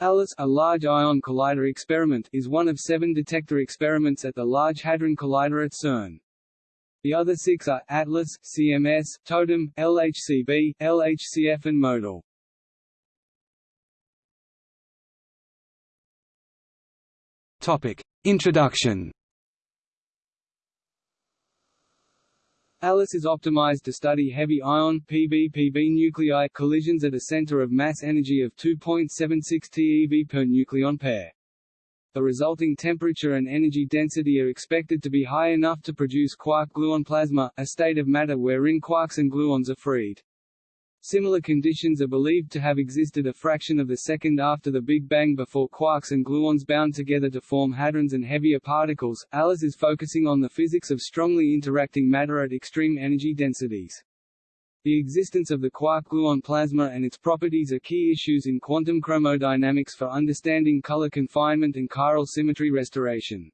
ALICE, a Large Ion Collider experiment, is one of seven detector experiments at the Large Hadron Collider at CERN. The other six are, ATLAS, CMS, TOTEM, LHCb, LHCf and MoEDAL. Introduction ALICE is optimized to study heavy ion PBPB nuclei collisions at a center of mass energy of 2.76 TeV per nucleon pair. The resulting temperature and energy density are expected to be high enough to produce quark-gluon plasma, a state of matter wherein quarks and gluons are freed. Similar conditions are believed to have existed a fraction of the second after the Big Bang before quarks and gluons bound together to form hadrons and heavier particles. ALICE is focusing on the physics of strongly interacting matter at extreme energy densities. The existence of the quark-gluon plasma and its properties are key issues in quantum chromodynamics for understanding color confinement and chiral symmetry restoration.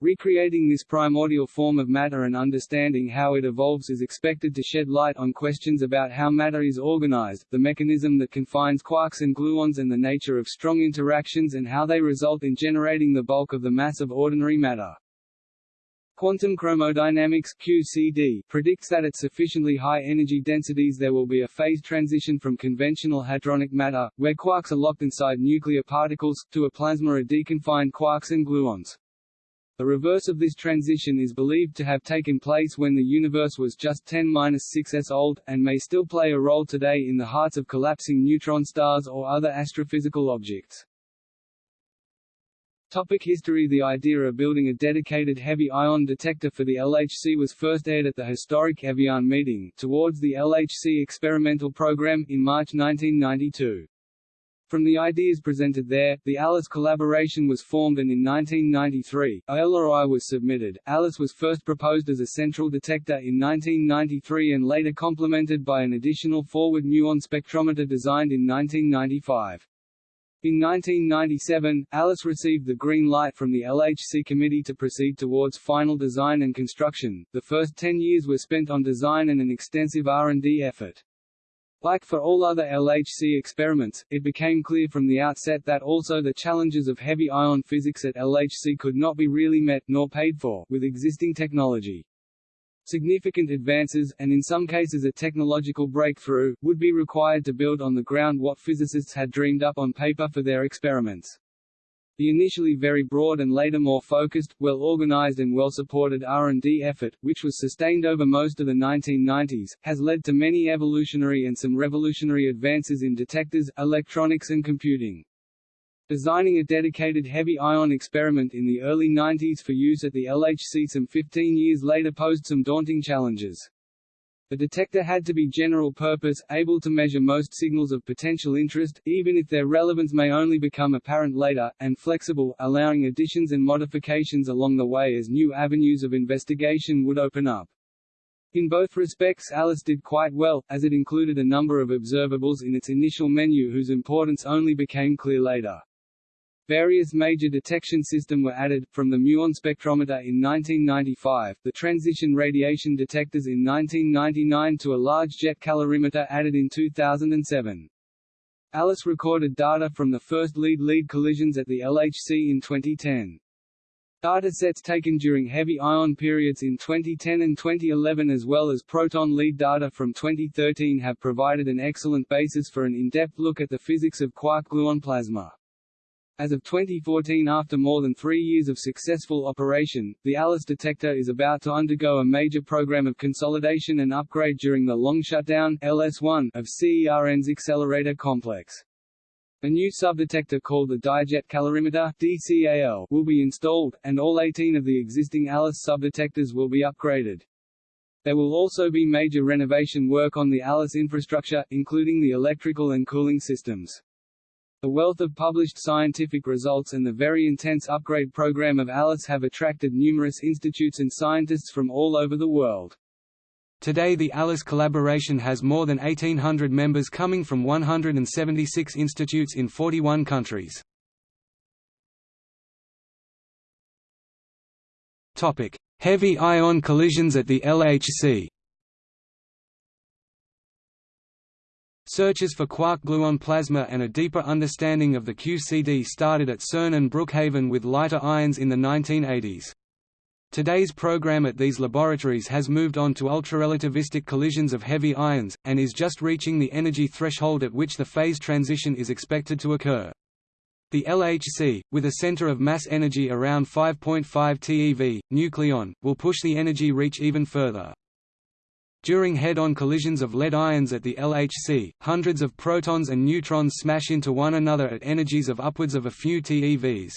Recreating this primordial form of matter and understanding how it evolves is expected to shed light on questions about how matter is organized, the mechanism that confines quarks and gluons and the nature of strong interactions and how they result in generating the bulk of the mass of ordinary matter. Quantum chromodynamics QCD predicts that at sufficiently high energy densities there will be a phase transition from conventional hadronic matter, where quarks are locked inside nuclear particles, to a plasma of deconfined quarks and gluons. The reverse of this transition is believed to have taken place when the universe was just 10-6s old, and may still play a role today in the hearts of collapsing neutron stars or other astrophysical objects. Topic history The idea of building a dedicated heavy ion detector for the LHC was first aired at the historic Evian meeting, towards the LHC experimental program, in March 1992. From the ideas presented there, the ALICE collaboration was formed and in 1993, a LRI was submitted. ALICE was first proposed as a central detector in 1993 and later complemented by an additional forward muon spectrometer designed in 1995. In 1997, ALICE received the green light from the LHC committee to proceed towards final design and construction. The first 10 years were spent on design and an extensive R&D effort. Like for all other LHC experiments, it became clear from the outset that also the challenges of heavy ion physics at LHC could not be really met, nor paid for, with existing technology. Significant advances, and in some cases a technological breakthrough, would be required to build on the ground what physicists had dreamed up on paper for their experiments. The initially very broad and later more focused, well-organized and well-supported R&D effort, which was sustained over most of the 1990s, has led to many evolutionary and some revolutionary advances in detectors, electronics and computing. Designing a dedicated heavy ion experiment in the early 90s for use at the LHC some 15 years later posed some daunting challenges. The detector had to be general purpose, able to measure most signals of potential interest, even if their relevance may only become apparent later, and flexible, allowing additions and modifications along the way as new avenues of investigation would open up. In both respects Alice did quite well, as it included a number of observables in its initial menu whose importance only became clear later. Various major detection systems were added, from the muon spectrometer in 1995, the transition radiation detectors in 1999 to a large jet calorimeter added in 2007. Alice recorded data from the first lead-lead collisions at the LHC in 2010. Data sets taken during heavy ion periods in 2010 and 2011 as well as proton lead data from 2013 have provided an excellent basis for an in-depth look at the physics of quark-gluon plasma. As of 2014 after more than three years of successful operation, the ALICE detector is about to undergo a major program of consolidation and upgrade during the long shutdown LS1 of CERN's accelerator complex. A new subdetector called the Dijet Calorimeter DCAL will be installed, and all 18 of the existing ALICE subdetectors will be upgraded. There will also be major renovation work on the ALICE infrastructure, including the electrical and cooling systems. The wealth of published scientific results and the very intense upgrade program of ALICE have attracted numerous institutes and scientists from all over the world. Today the ALICE collaboration has more than 1,800 members coming from 176 institutes in 41 countries. Heavy ion collisions at the LHC Searches for quark-gluon plasma and a deeper understanding of the QCD started at CERN and Brookhaven with lighter ions in the 1980s. Today's program at these laboratories has moved on to ultrarelativistic collisions of heavy ions, and is just reaching the energy threshold at which the phase transition is expected to occur. The LHC, with a center of mass energy around 5.5 TeV, nucleon, will push the energy reach even further. During head-on collisions of lead ions at the LHC, hundreds of protons and neutrons smash into one another at energies of upwards of a few TeVs.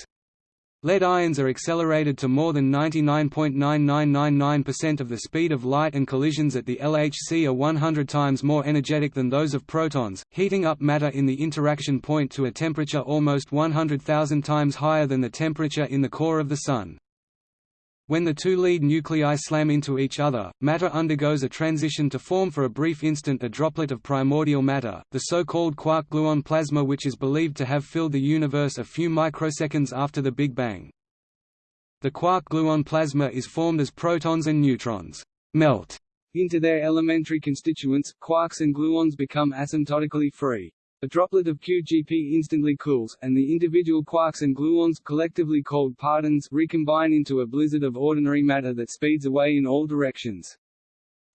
Lead ions are accelerated to more than 99.9999% of the speed of light and collisions at the LHC are 100 times more energetic than those of protons, heating up matter in the interaction point to a temperature almost 100,000 times higher than the temperature in the core of the Sun. When the two lead nuclei slam into each other, matter undergoes a transition to form for a brief instant a droplet of primordial matter, the so-called quark-gluon plasma which is believed to have filled the universe a few microseconds after the Big Bang. The quark-gluon plasma is formed as protons and neutrons melt into their elementary constituents, quarks and gluons become asymptotically free. A droplet of QGP instantly cools, and the individual quarks and gluons collectively called partons recombine into a blizzard of ordinary matter that speeds away in all directions.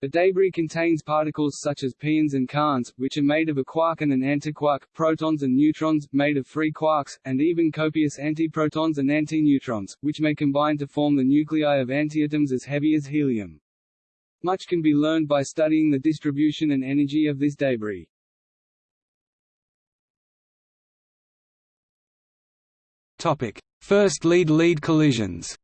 The debris contains particles such as pions and kaons, which are made of a quark and an antiquark, protons and neutrons, made of free quarks, and even copious antiprotons and antineutrons, which may combine to form the nuclei of antiatoms as heavy as helium. Much can be learned by studying the distribution and energy of this debris. Topic: First lead-lead collisions.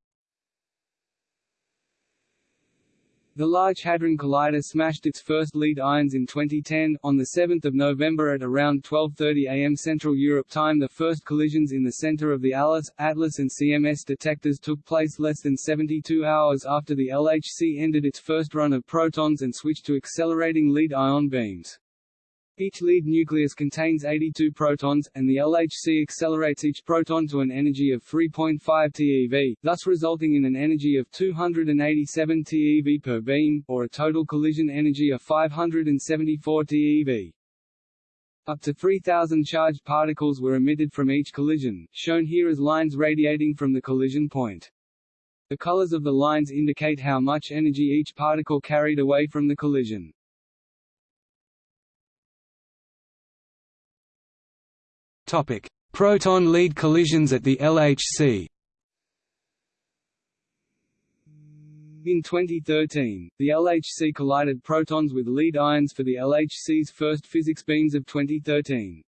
The Large Hadron Collider smashed its first lead ions in 2010. On the 7th of November at around 12.30 am Central Europe time the first collisions in the center of the ALICE, ATLAS and CMS detectors took place less than 72 hours after the LHC ended its first run of protons and switched to accelerating lead ion beams. Each lead nucleus contains 82 protons, and the LHC accelerates each proton to an energy of 3.5 TeV, thus resulting in an energy of 287 TeV per beam, or a total collision energy of 574 TeV. Up to 3,000 charged particles were emitted from each collision, shown here as lines radiating from the collision point. The colors of the lines indicate how much energy each particle carried away from the collision. Proton lead collisions at the LHC. In 2013, the LHC collided protons with lead ions for the LHC's first physics beams of 2013.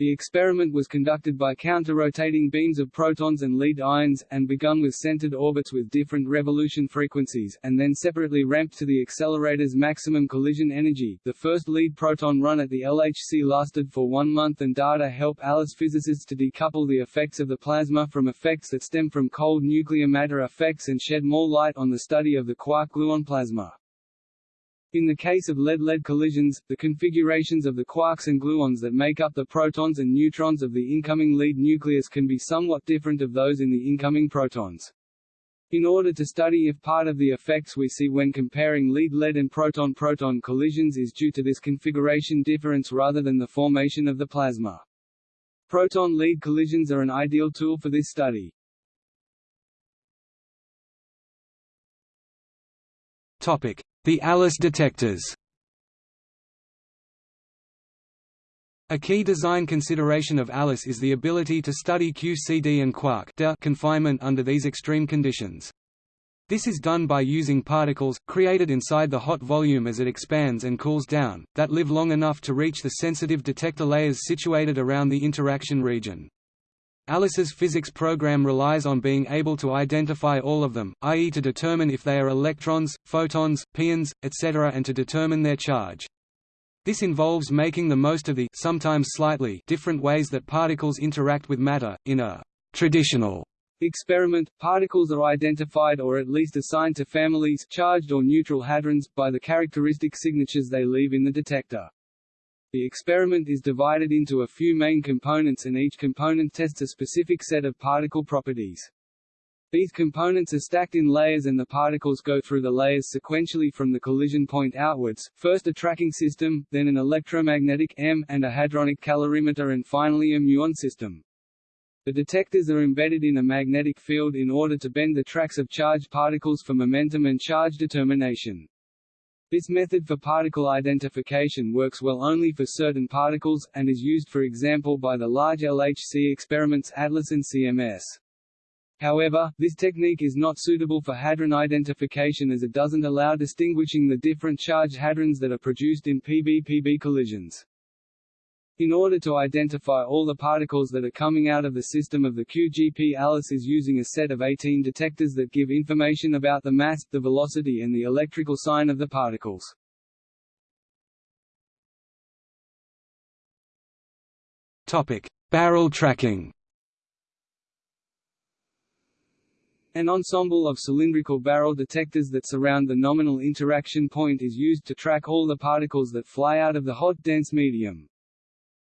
The experiment was conducted by counter-rotating beams of protons and lead ions, and begun with centered orbits with different revolution frequencies, and then separately ramped to the accelerator's maximum collision energy. The first lead proton run at the LHC lasted for one month and data help ALICE physicists to decouple the effects of the plasma from effects that stem from cold nuclear matter effects and shed more light on the study of the quark-gluon plasma. In the case of lead-lead collisions, the configurations of the quarks and gluons that make up the protons and neutrons of the incoming lead nucleus can be somewhat different of those in the incoming protons. In order to study if part of the effects we see when comparing lead-lead and proton-proton collisions is due to this configuration difference rather than the formation of the plasma. Proton-lead collisions are an ideal tool for this study. Topic: the ALICE detectors A key design consideration of ALICE is the ability to study QCD and quark confinement under these extreme conditions. This is done by using particles, created inside the hot volume as it expands and cools down, that live long enough to reach the sensitive detector layers situated around the interaction region. ALICE's physics program relies on being able to identify all of them, i.e. to determine if they are electrons, photons, pions, etc. and to determine their charge. This involves making the most of the sometimes slightly different ways that particles interact with matter. In a traditional experiment, particles are identified or at least assigned to families charged or neutral hadrons, by the characteristic signatures they leave in the detector. The experiment is divided into a few main components and each component tests a specific set of particle properties. These components are stacked in layers and the particles go through the layers sequentially from the collision point outwards, first a tracking system, then an electromagnetic M, and a hadronic calorimeter and finally a muon system. The detectors are embedded in a magnetic field in order to bend the tracks of charged particles for momentum and charge determination. This method for particle identification works well only for certain particles, and is used for example by the large LHC experiments ATLAS and CMS. However, this technique is not suitable for hadron identification as it doesn't allow distinguishing the different charged hadrons that are produced in PB-PB collisions. In order to identify all the particles that are coming out of the system of the QGP ALICE is using a set of 18 detectors that give information about the mass, the velocity and the electrical sign of the particles. Topic: Barrel tracking. An ensemble of cylindrical barrel detectors that surround the nominal interaction point is used to track all the particles that fly out of the hot dense medium.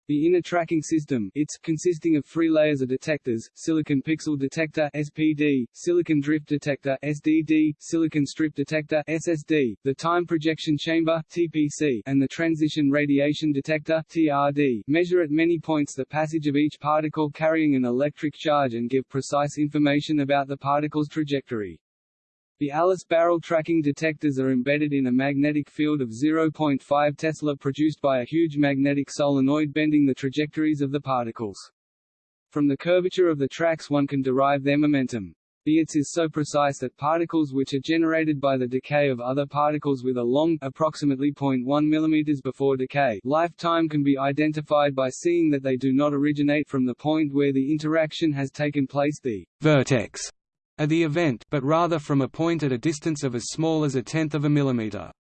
The inner tracking system ITS, consisting of three layers of detectors, silicon pixel detector SPD, silicon drift detector SDD, silicon strip detector SSD, the time projection chamber TPC, and the transition radiation detector TRD, measure at many points the passage of each particle carrying an electric charge and give precise information about the particle's trajectory. The ALICE barrel tracking detectors are embedded in a magnetic field of 0.5 Tesla produced by a huge magnetic solenoid bending the trajectories of the particles. From the curvature of the tracks one can derive their momentum. The ITS is so precise that particles which are generated by the decay of other particles with a long approximately 0.1 mm before decay lifetime can be identified by seeing that they do not originate from the point where the interaction has taken place the vertex at the event but rather from a point at a distance of as small as a tenth of a millimeter.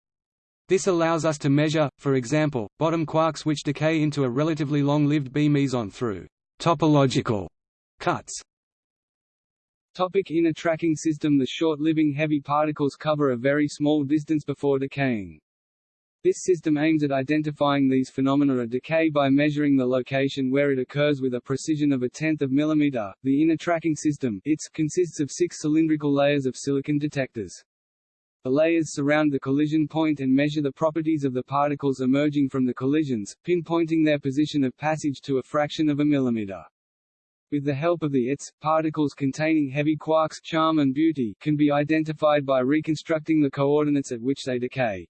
This allows us to measure, for example, bottom quarks which decay into a relatively long-lived B meson through topological cuts. Topic inner tracking system The short-living heavy particles cover a very small distance before decaying. This system aims at identifying these phenomena of decay by measuring the location where it occurs with a precision of a tenth of millimeter. The inner tracking system ITS, consists of six cylindrical layers of silicon detectors. The layers surround the collision point and measure the properties of the particles emerging from the collisions, pinpointing their position of passage to a fraction of a millimeter. With the help of the ITS, particles containing heavy quarks charm and beauty can be identified by reconstructing the coordinates at which they decay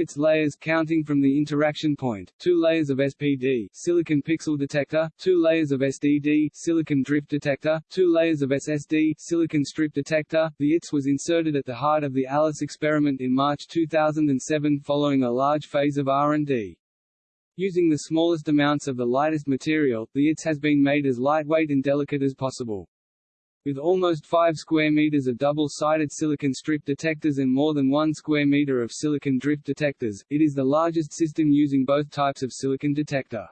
its layers counting from the interaction point, two layers of SPD silicon pixel detector, two layers of SDD silicon drift detector, two layers of SSD silicon strip detector. The ITS was inserted at the heart of the ALICE experiment in March 2007 following a large phase of R&D. Using the smallest amounts of the lightest material, the ITS has been made as lightweight and delicate as possible. With almost 5 square meters of double-sided silicon strip detectors and more than 1 square meter of silicon drift detectors, it is the largest system using both types of silicon detector.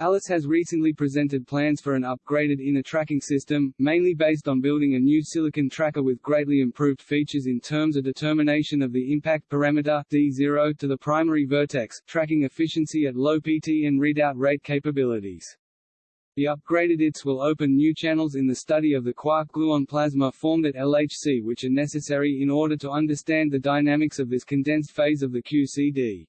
Alice has recently presented plans for an upgraded inner tracking system, mainly based on building a new silicon tracker with greatly improved features in terms of determination of the impact parameter D0 to the primary vertex, tracking efficiency at low PT and readout rate capabilities. The upgraded ITS will open new channels in the study of the quark-gluon plasma formed at LHC which are necessary in order to understand the dynamics of this condensed phase of the QCD.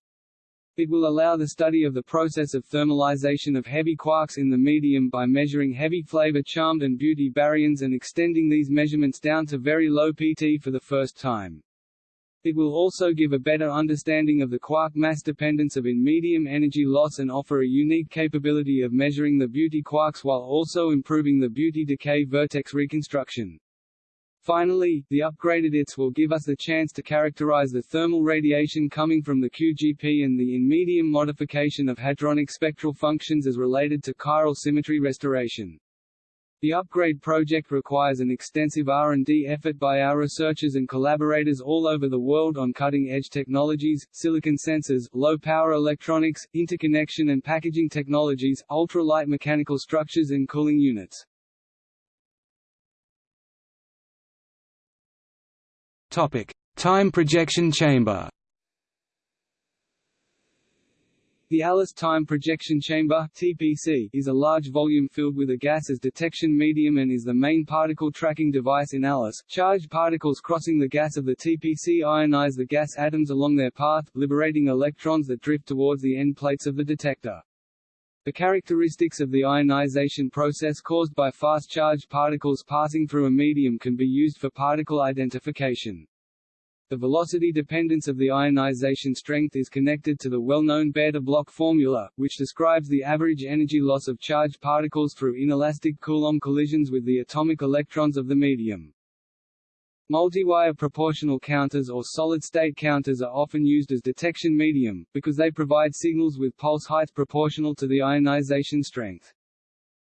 It will allow the study of the process of thermalization of heavy quarks in the medium by measuring heavy flavor charmed and beauty baryons and extending these measurements down to very low PT for the first time. It will also give a better understanding of the quark mass dependence of in medium energy loss and offer a unique capability of measuring the beauty quarks while also improving the beauty decay vertex reconstruction. Finally, the upgraded ITS will give us the chance to characterize the thermal radiation coming from the QGP and the in-medium modification of hadronic spectral functions as related to chiral symmetry restoration. The upgrade project requires an extensive R&D effort by our researchers and collaborators all over the world on cutting-edge technologies, silicon sensors, low-power electronics, interconnection and packaging technologies, ultra-light mechanical structures and cooling units. Topic: Time projection chamber. The Alice Time Projection Chamber (TPC) is a large volume filled with a gas as detection medium and is the main particle tracking device in Alice. Charged particles crossing the gas of the TPC ionize the gas atoms along their path, liberating electrons that drift towards the end plates of the detector. The characteristics of the ionization process caused by fast charged particles passing through a medium can be used for particle identification. The velocity dependence of the ionization strength is connected to the well-known Bethe-Bloch formula, which describes the average energy loss of charged particles through inelastic Coulomb collisions with the atomic electrons of the medium. Multiwire proportional counters or solid-state counters are often used as detection medium, because they provide signals with pulse heights proportional to the ionization strength.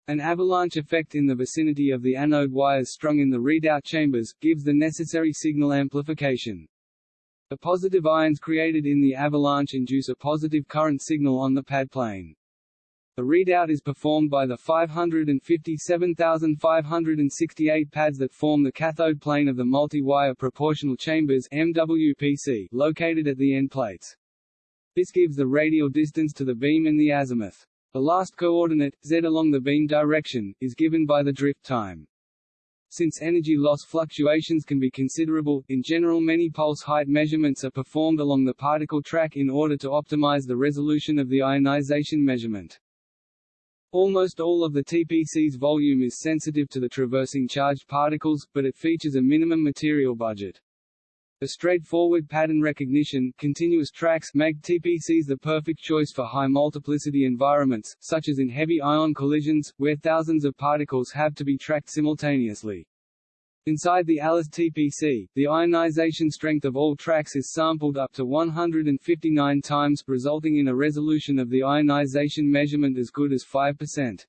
An avalanche effect in the vicinity of the anode wires strung in the readout chambers, gives the necessary signal amplification. The positive ions created in the avalanche induce a positive current signal on the pad plane. The readout is performed by the 557,568 pads that form the cathode plane of the multi-wire proportional chambers MWPC located at the end plates. This gives the radial distance to the beam and the azimuth. The last coordinate, z along the beam direction, is given by the drift time. Since energy loss fluctuations can be considerable, in general many pulse height measurements are performed along the particle track in order to optimize the resolution of the ionization measurement. Almost all of the TPC's volume is sensitive to the traversing charged particles, but it features a minimum material budget. The straightforward pattern recognition continuous tracks make TPCs the perfect choice for high multiplicity environments, such as in heavy ion collisions, where thousands of particles have to be tracked simultaneously. Inside the Alice TPC, the ionization strength of all tracks is sampled up to 159 times, resulting in a resolution of the ionization measurement as good as 5%.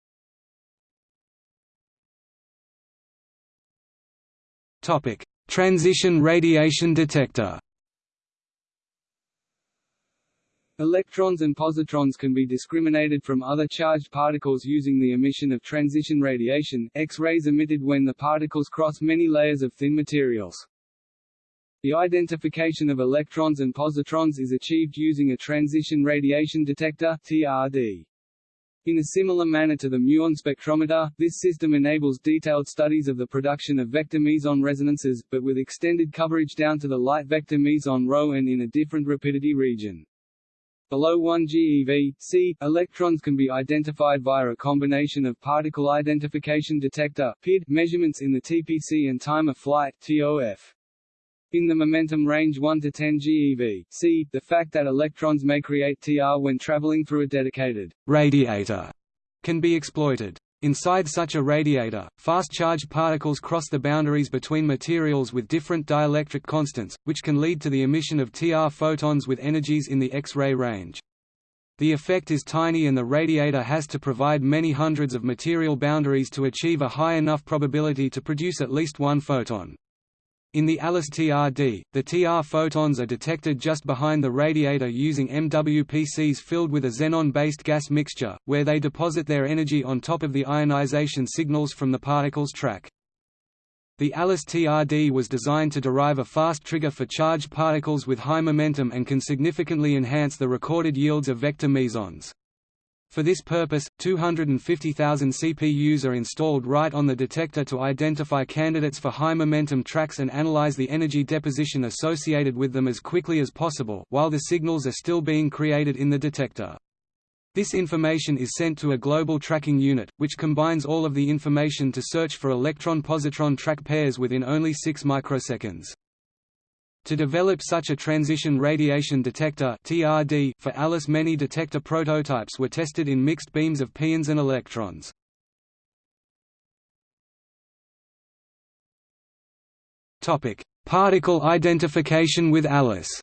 Topic: Transition radiation detector Electrons and positrons can be discriminated from other charged particles using the emission of transition radiation, X-rays emitted when the particles cross many layers of thin materials. The identification of electrons and positrons is achieved using a transition radiation detector TRD. In a similar manner to the muon spectrometer, this system enables detailed studies of the production of vector meson resonances, but with extended coverage down to the light vector meson rho and in a different rapidity region. Below 1 GeV, C, electrons can be identified via a combination of particle identification detector PID measurements in the TPC and time of flight TOF. In the momentum range 1 to 10 GeV, see, the fact that electrons may create TR when traveling through a dedicated radiator can be exploited. Inside such a radiator, fast-charged particles cross the boundaries between materials with different dielectric constants, which can lead to the emission of TR photons with energies in the X-ray range. The effect is tiny and the radiator has to provide many hundreds of material boundaries to achieve a high enough probability to produce at least one photon. In the ALICE TRD, the TR photons are detected just behind the radiator using MWPCs filled with a xenon-based gas mixture, where they deposit their energy on top of the ionization signals from the particles track. The ALICE TRD was designed to derive a fast trigger for charged particles with high momentum and can significantly enhance the recorded yields of vector mesons. For this purpose, 250,000 CPUs are installed right on the detector to identify candidates for high-momentum tracks and analyze the energy deposition associated with them as quickly as possible while the signals are still being created in the detector. This information is sent to a global tracking unit, which combines all of the information to search for electron-positron track pairs within only 6 microseconds. To develop such a transition radiation detector (TRD) for ALICE many detector prototypes were tested in mixed beams of pions and electrons. Topic: Particle identification with ALICE.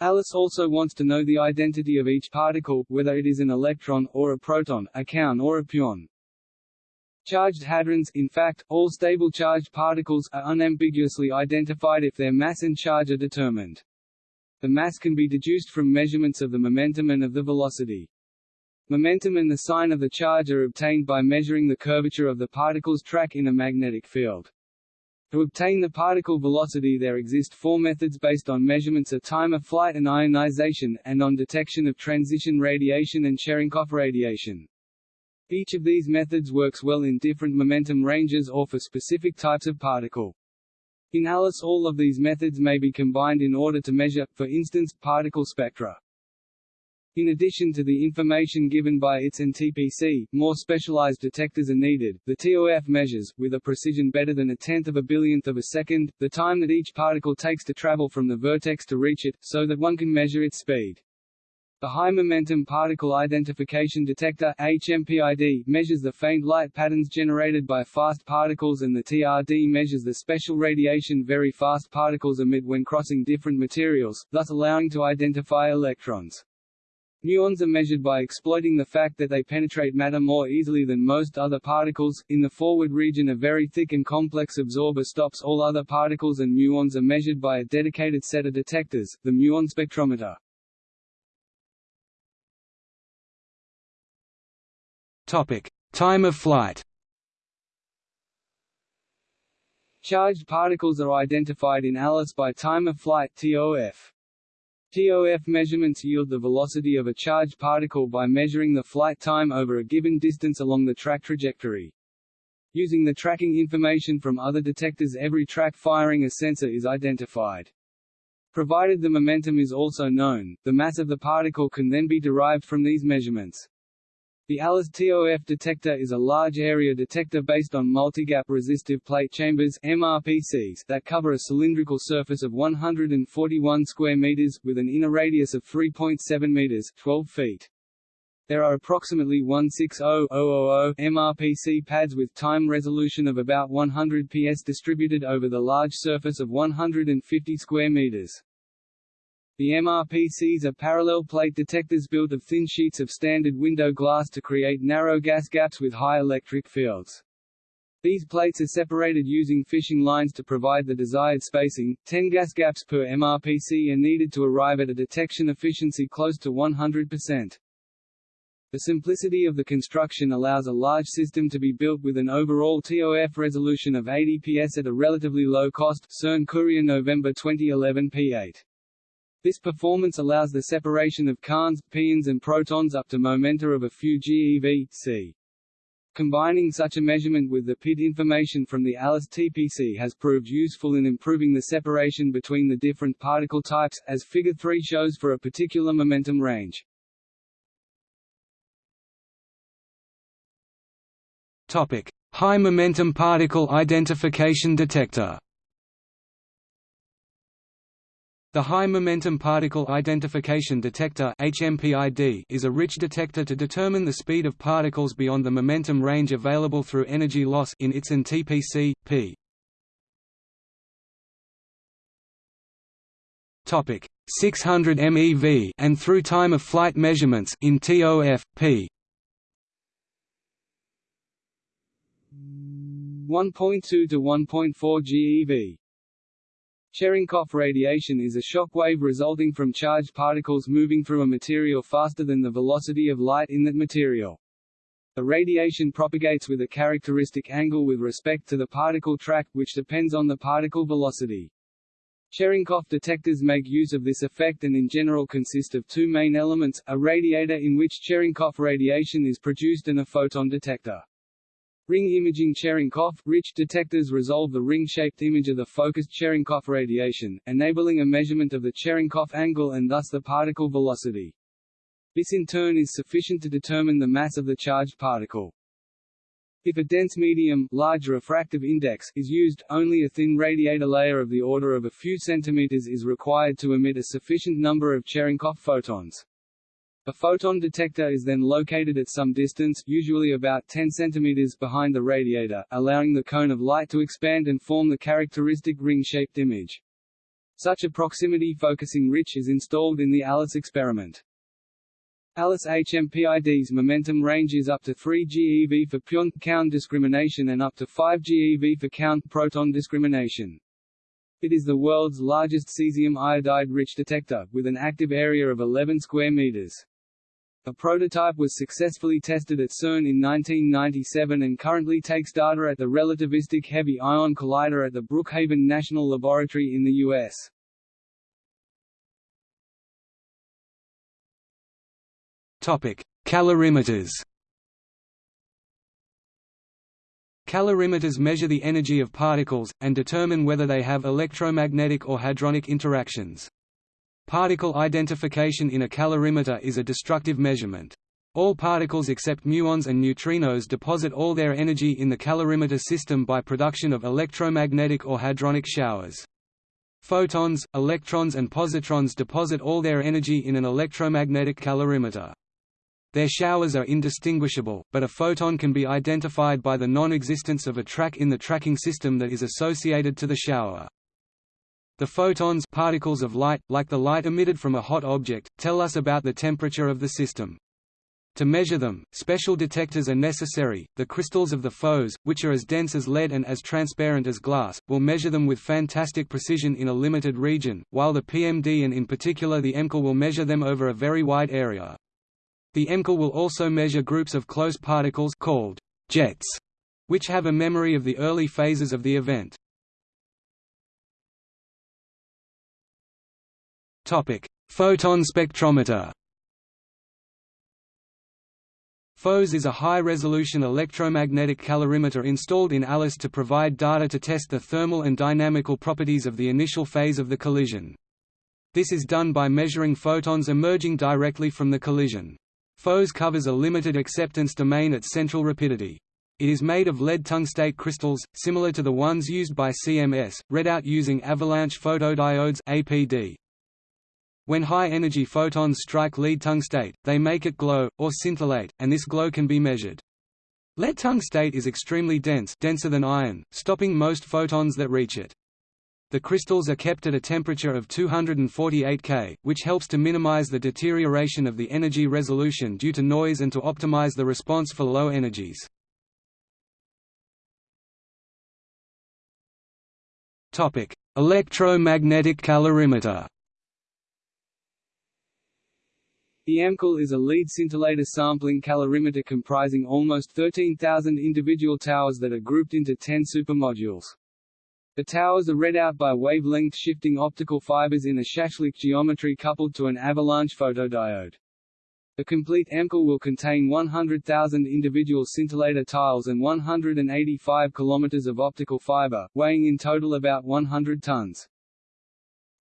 Alice also wants to know the identity of each particle, whether it is an electron, or a proton, a kaon or a pion. Charged hadrons in fact, all stable charged particles are unambiguously identified if their mass and charge are determined. The mass can be deduced from measurements of the momentum and of the velocity. Momentum and the sign of the charge are obtained by measuring the curvature of the particle's track in a magnetic field. To obtain the particle velocity there exist four methods based on measurements of time of flight and ionization, and on detection of transition radiation and Cherenkov radiation. Each of these methods works well in different momentum ranges or for specific types of particle. In ALICE all of these methods may be combined in order to measure, for instance, particle spectra. In addition to the information given by ITS and TPC, more specialized detectors are needed. The TOF measures, with a precision better than a tenth of a billionth of a second, the time that each particle takes to travel from the vertex to reach it, so that one can measure its speed. The High Momentum Particle Identification Detector HMPID, measures the faint light patterns generated by fast particles and the TRD measures the special radiation very fast particles emit when crossing different materials, thus allowing to identify electrons. Muons are measured by exploiting the fact that they penetrate matter more easily than most other particles. In the forward region, a very thick and complex absorber stops all other particles, and muons are measured by a dedicated set of detectors, the muon spectrometer. Topic: Time of flight. Charged particles are identified in ALICE by time of flight (TOF). TOF measurements yield the velocity of a charged particle by measuring the flight time over a given distance along the track trajectory. Using the tracking information from other detectors every track firing a sensor is identified. Provided the momentum is also known, the mass of the particle can then be derived from these measurements. The ALICE TOF detector is a large area detector based on multigap resistive plate chambers MRPCs that cover a cylindrical surface of 141 square meters, with an inner radius of 3.7 meters 12 feet. There are approximately 160,000 MRPC pads with time resolution of about 100 ps distributed over the large surface of 150 square meters. The MRPCs are parallel plate detectors built of thin sheets of standard window glass to create narrow gas gaps with high electric fields. These plates are separated using fishing lines to provide the desired spacing. 10 gas gaps per MRPC are needed to arrive at a detection efficiency close to 100%. The simplicity of the construction allows a large system to be built with an overall TOF resolution of 80 ps at a relatively low cost. CERN Courier November 2011 p8 this performance allows the separation of kaons, pions and protons up to momenta of a few GeV, c. Combining such a measurement with the PID information from the ALICE TPC has proved useful in improving the separation between the different particle types, as Figure 3 shows for a particular momentum range. Topic: High momentum particle identification detector. The High Momentum Particle Identification Detector is a rich detector to determine the speed of particles beyond the momentum range available through energy loss in ITS and TPC, p. Topic 600 MeV and through time of flight measurements in TOF p. 1.2 to 1.4 GeV Cherenkov radiation is a shock wave resulting from charged particles moving through a material faster than the velocity of light in that material. The radiation propagates with a characteristic angle with respect to the particle track, which depends on the particle velocity. Cherenkov detectors make use of this effect and in general consist of two main elements, a radiator in which Cherenkov radiation is produced and a photon detector. Ring imaging Cherenkov rich detectors resolve the ring-shaped image of the focused Cherenkov radiation, enabling a measurement of the Cherenkov angle and thus the particle velocity. This in turn is sufficient to determine the mass of the charged particle. If a dense medium large refractive index is used, only a thin radiator layer of the order of a few centimeters is required to emit a sufficient number of Cherenkov photons. A photon detector is then located at some distance usually about 10 cm behind the radiator, allowing the cone of light to expand and form the characteristic ring-shaped image. Such a proximity focusing rich is installed in the ALICE experiment. ALICE HMPID's momentum range is up to 3 GeV for pion-kaon discrimination and up to 5 GeV for kaon proton discrimination. It is the world's largest cesium iodide-rich detector, with an active area of 11 square meters. A prototype was successfully tested at CERN in 1997 and currently takes data at the Relativistic Heavy Ion Collider at the Brookhaven National Laboratory in the U.S. Calorimeters Calorimeters measure the energy of particles, and determine whether they have electromagnetic or hadronic interactions. Particle identification in a calorimeter is a destructive measurement. All particles except muons and neutrinos deposit all their energy in the calorimeter system by production of electromagnetic or hadronic showers. Photons, electrons and positrons deposit all their energy in an electromagnetic calorimeter. Their showers are indistinguishable, but a photon can be identified by the non-existence of a track in the tracking system that is associated to the shower. The photons particles of light, like the light emitted from a hot object, tell us about the temperature of the system. To measure them, special detectors are necessary. The crystals of the PHOS, which are as dense as lead and as transparent as glass, will measure them with fantastic precision in a limited region, while the PMD and in particular the EMCAL will measure them over a very wide area. The EMCAL will also measure groups of close particles called jets, which have a memory of the early phases of the event. Topic: Photon spectrometer. PHOS is a high-resolution electromagnetic calorimeter installed in ALICE to provide data to test the thermal and dynamical properties of the initial phase of the collision. This is done by measuring photons emerging directly from the collision. PHOS covers a limited acceptance domain at central rapidity. It is made of lead tungstate crystals, similar to the ones used by CMS, read out using avalanche photodiodes APD. When high-energy photons strike lead tungstate, they make it glow, or scintillate, and this glow can be measured. Lead tungstate is extremely dense denser than iron, stopping most photons that reach it. The crystals are kept at a temperature of 248 K, which helps to minimize the deterioration of the energy resolution due to noise and to optimize the response for low energies. Electromagnetic calorimeter The EMCAL is a lead scintillator sampling calorimeter comprising almost 13,000 individual towers that are grouped into 10 supermodules. The towers are read out by wavelength shifting optical fibers in a Shashlik geometry coupled to an avalanche photodiode. The complete EMCAL will contain 100,000 individual scintillator tiles and 185 kilometers of optical fiber, weighing in total about 100 tons.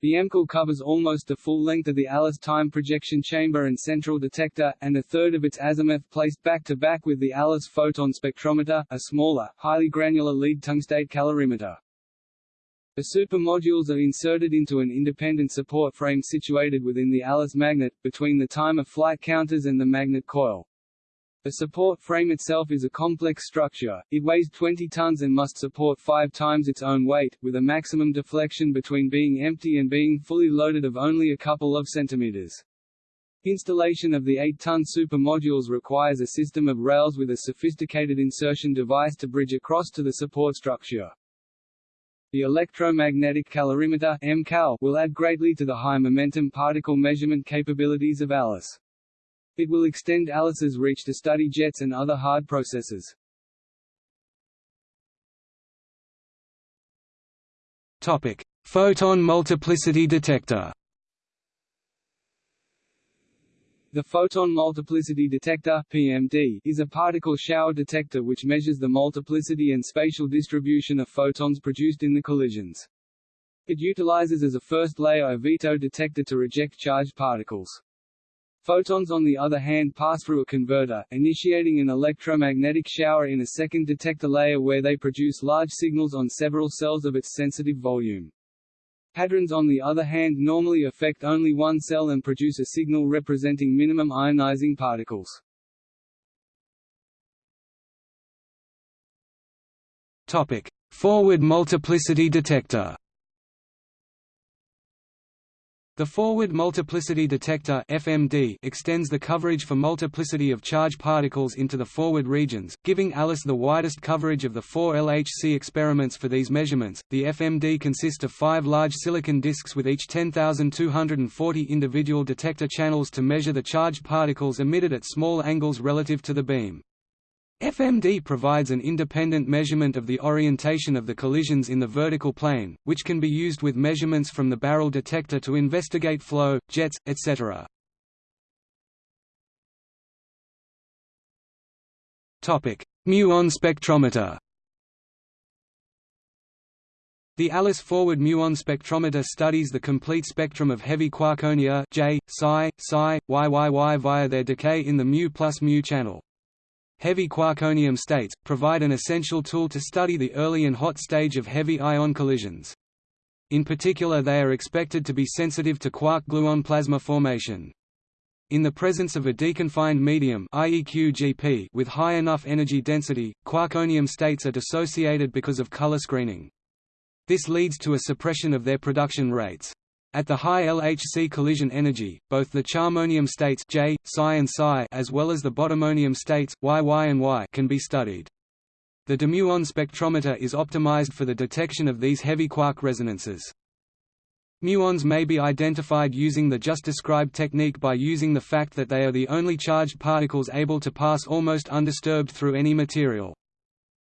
The EMCAL covers almost the full length of the ALICE time projection chamber and central detector, and a third of its azimuth placed back-to-back -back with the ALICE photon spectrometer, a smaller, highly granular lead tungstate calorimeter. The supermodules are inserted into an independent support frame situated within the ALICE magnet, between the time of flight counters and the magnet coil. The support frame itself is a complex structure, it weighs 20 tons and must support five times its own weight, with a maximum deflection between being empty and being fully loaded of only a couple of centimeters. Installation of the 8-ton supermodules requires a system of rails with a sophisticated insertion device to bridge across to the support structure. The electromagnetic calorimeter will add greatly to the high-momentum particle measurement capabilities of ALICE. It will extend ALICE's reach to study jets and other hard processes. Topic: Photon multiplicity detector. The photon multiplicity detector (PMD) is a particle shower detector which measures the multiplicity and spatial distribution of photons produced in the collisions. It utilizes as a first layer a veto detector to reject charged particles. Photons on the other hand pass through a converter, initiating an electromagnetic shower in a second detector layer where they produce large signals on several cells of its sensitive volume. Hadrons on the other hand normally affect only one cell and produce a signal representing minimum ionizing particles. Topic: Forward multiplicity detector. The forward multiplicity detector FMD extends the coverage for multiplicity of charge particles into the forward regions, giving ALICE the widest coverage of the four LHC experiments for these measurements. The FMD consists of five large silicon disks with each 10,240 individual detector channels to measure the charged particles emitted at small angles relative to the beam. FMD provides an independent measurement of the orientation of the collisions in the vertical plane, which can be used with measurements from the barrel detector to investigate flow, jets, etc. Muon spectrometer The ALICE forward muon spectrometer studies the complete spectrum of heavy quarkonia J, psi, psi, YYY via their decay in the mu plus mu channel. Heavy quarkonium states, provide an essential tool to study the early and hot stage of heavy ion collisions. In particular they are expected to be sensitive to quark-gluon plasma formation. In the presence of a deconfined medium with high enough energy density, quarkonium states are dissociated because of color screening. This leads to a suppression of their production rates. At the high LHC collision energy, both the charmonium states J, psi and psi as well as the bottomonium states Y, Y and Y can be studied. The dimuon spectrometer is optimized for the detection of these heavy quark resonances. Muons may be identified using the just described technique by using the fact that they are the only charged particles able to pass almost undisturbed through any material.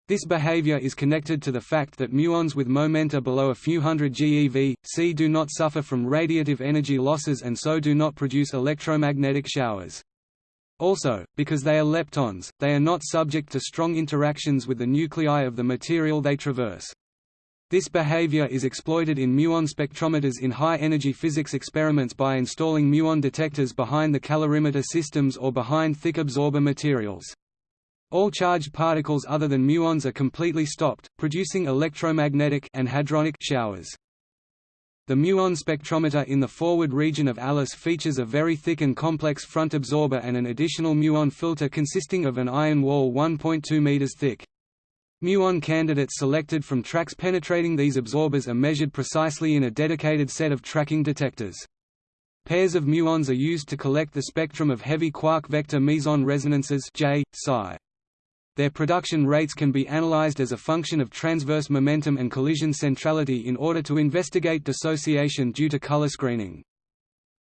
This behavior is connected to the fact that muons with momenta below a few hundred GeV, c do not suffer from radiative energy losses and so do not produce electromagnetic showers. Also, because they are leptons, they are not subject to strong interactions with the nuclei of the material they traverse. This behavior is exploited in muon spectrometers in high-energy physics experiments by installing muon detectors behind the calorimeter systems or behind thick absorber materials. All charged particles other than muons are completely stopped, producing electromagnetic and hadronic showers. The muon spectrometer in the forward region of ALICE features a very thick and complex front absorber and an additional muon filter consisting of an iron wall 1.2 meters thick. Muon candidates selected from tracks penetrating these absorbers are measured precisely in a dedicated set of tracking detectors. Pairs of muons are used to collect the spectrum of heavy quark vector meson resonances J, psi. Their production rates can be analyzed as a function of transverse momentum and collision centrality in order to investigate dissociation due to color screening.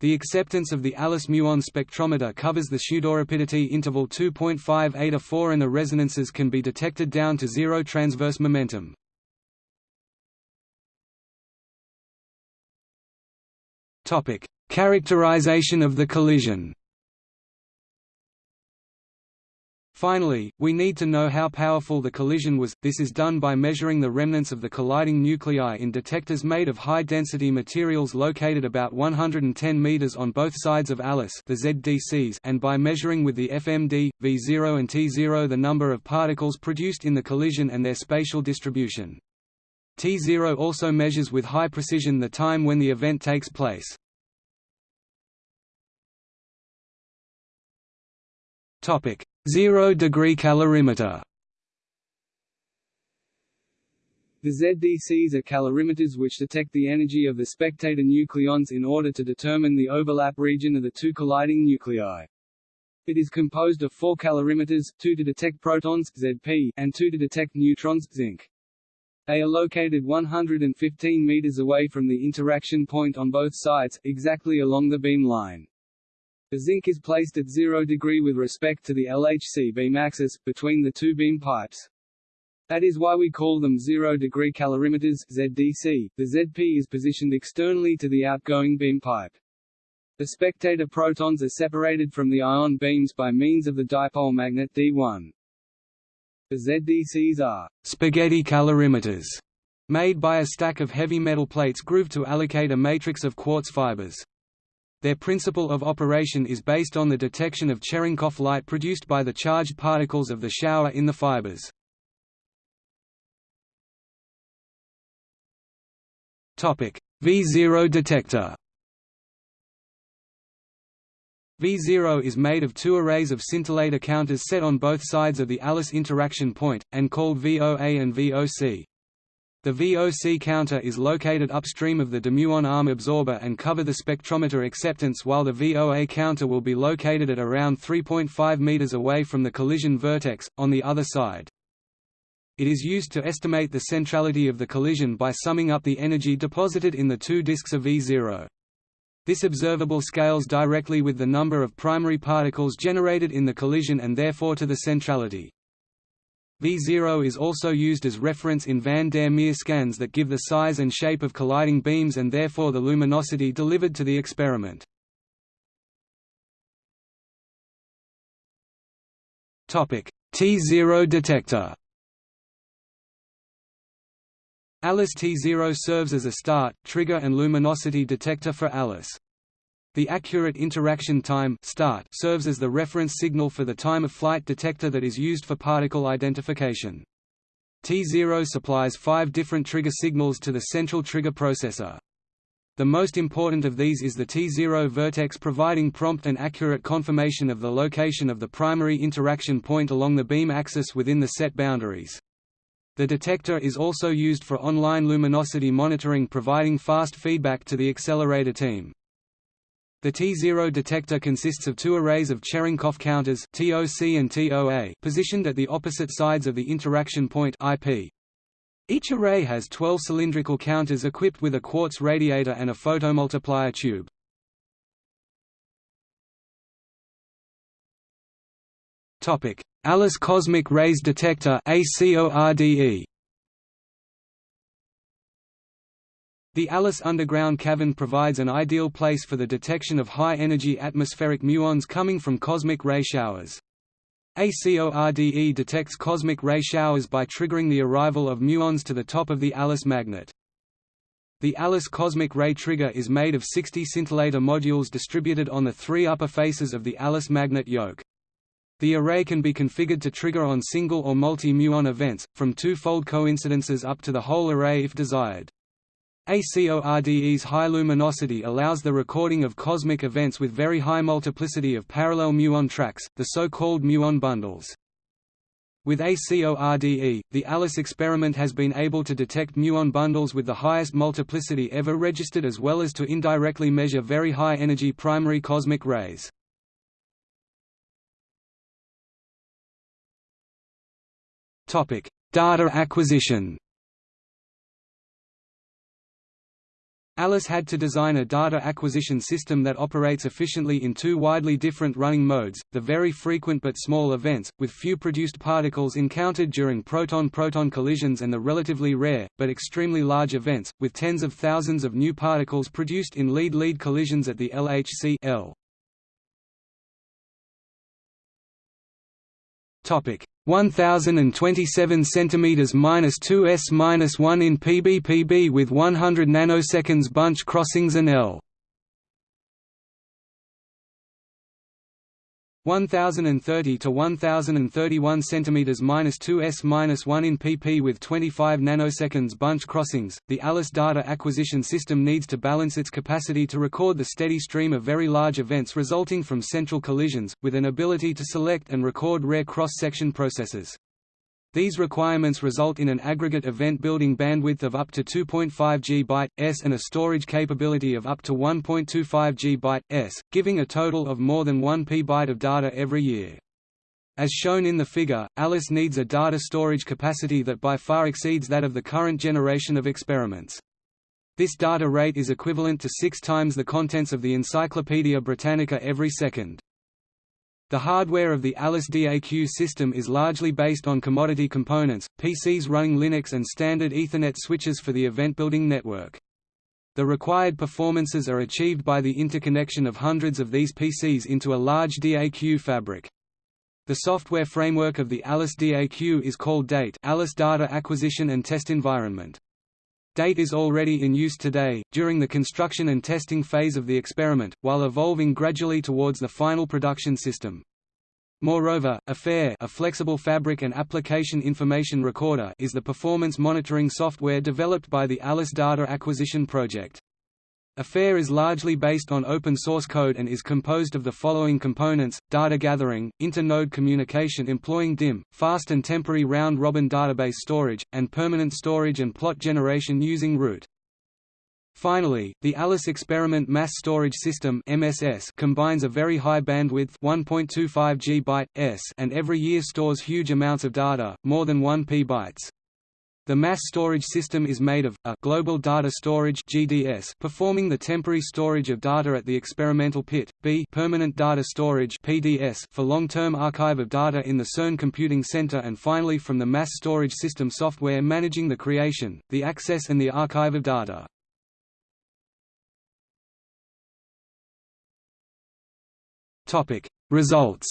The acceptance of the Alice muon spectrometer covers the pseudorapidity interval 2.58 a 4 and the resonances can be detected down to zero transverse momentum. Characterization of the collision Finally, we need to know how powerful the collision was, this is done by measuring the remnants of the colliding nuclei in detectors made of high-density materials located about 110 meters on both sides of ALICE the ZDCs and by measuring with the FMD, V0 and T0 the number of particles produced in the collision and their spatial distribution. T0 also measures with high precision the time when the event takes place. Topic: Zero-degree calorimeter The ZDCs are calorimeters which detect the energy of the spectator nucleons in order to determine the overlap region of the two colliding nuclei. It is composed of four calorimeters, two to detect protons ZP, and two to detect neutrons ZN. They are located 115 meters away from the interaction point on both sides, exactly along the beam line. The ZN is placed at zero degree with respect to the LHC beam axis, between the two beam pipes. That is why we call them zero-degree calorimeters ZDC. The ZP is positioned externally to the outgoing beam pipe. The spectator protons are separated from the ion beams by means of the dipole magnet D1. The ZDCs are spaghetti calorimeters, made by a stack of heavy metal plates grooved to allocate a matrix of quartz fibers. Their principle of operation is based on the detection of Cherenkov light produced by the charged particles of the shower in the fibers. V0 detector V0 is made of two arrays of scintillator counters set on both sides of the ALICE interaction point, and called VOA and VOC. The VOC counter is located upstream of the dimuon arm absorber and cover the spectrometer acceptance while the VOA counter will be located at around 3.5 meters away from the collision vertex, on the other side. It is used to estimate the centrality of the collision by summing up the energy deposited in the two disks of V0. This observable scales directly with the number of primary particles generated in the collision and therefore to the centrality. V0 is also used as reference in van der Meer scans that give the size and shape of colliding beams and therefore the luminosity delivered to the experiment. T0 detector ALICE T0 serves as a start, trigger and luminosity detector for ALICE. The accurate interaction time start serves as the reference signal for the time of flight detector that is used for particle identification. T0 supplies five different trigger signals to the central trigger processor. The most important of these is the T0 vertex providing prompt and accurate confirmation of the location of the primary interaction point along the beam axis within the set boundaries. The detector is also used for online luminosity monitoring providing fast feedback to the accelerator team. The T0 detector consists of two arrays of Cherenkov counters TOC and TOA positioned at the opposite sides of the interaction point IP. Each array has 12 cylindrical counters equipped with a quartz radiator and a photomultiplier tube. Alice Cosmic Rays Detector ACORDE The Alice underground cavern provides an ideal place for the detection of high-energy atmospheric muons coming from cosmic ray showers. ACORDE detects cosmic ray showers by triggering the arrival of muons to the top of the Alice magnet. The Alice cosmic ray trigger is made of 60 scintillator modules distributed on the three upper faces of the Alice magnet yoke. The array can be configured to trigger on single or multi-muon events, from two-fold coincidences up to the whole array if desired. ACORDE's high luminosity allows the recording of cosmic events with very high multiplicity of parallel muon tracks, the so-called muon bundles. With ACORDE, the ALICE experiment has been able to detect muon bundles with the highest multiplicity ever registered as well as to indirectly measure very high-energy primary cosmic rays. Data acquisition Alice had to design a data acquisition system that operates efficiently in two widely different running modes, the very frequent but small events, with few produced particles encountered during proton-proton collisions and the relatively rare, but extremely large events, with tens of thousands of new particles produced in lead-lead collisions at the LHC L. 1027 cm minus 2 s minus 1 in ppb with 100 nanoseconds bunch crossings and L 1030 to 1031 cm minus 2 s minus 1 in pp with 25 nanoseconds bunch crossings. The ALICE data acquisition system needs to balance its capacity to record the steady stream of very large events resulting from central collisions, with an ability to select and record rare cross-section processes. These requirements result in an aggregate event building bandwidth of up to 2.5 G byte s and a storage capability of up to 1.25 G byte s, giving a total of more than 1 P byte of data every year. As shown in the figure, ALICE needs a data storage capacity that by far exceeds that of the current generation of experiments. This data rate is equivalent to six times the contents of the Encyclopaedia Britannica every second. The hardware of the Alice DAQ system is largely based on commodity components, PCs running Linux and standard Ethernet switches for the event-building network. The required performances are achieved by the interconnection of hundreds of these PCs into a large DAQ fabric. The software framework of the Alice DAQ is called DATE Alice Data Acquisition and Test Environment. DATE is already in use today, during the construction and testing phase of the experiment, while evolving gradually towards the final production system. Moreover, AFFAIR a flexible fabric and application information recorder is the performance monitoring software developed by the Alice Data Acquisition Project. AFFAIR is largely based on open source code and is composed of the following components, data gathering, inter-node communication employing DIM, fast and temporary round-robin database storage, and permanent storage and plot generation using root. Finally, the ALICE Experiment Mass Storage System (MSS) combines a very high bandwidth 1.25 GB s and every year stores huge amounts of data, more than 1 p bytes. The mass storage system is made of a global data storage (GDS) performing the temporary storage of data at the experimental pit, b permanent data storage (PDS) for long-term archive of data in the CERN Computing Center and finally from the mass storage system software managing the creation, the access and the archive of data. Topic: Results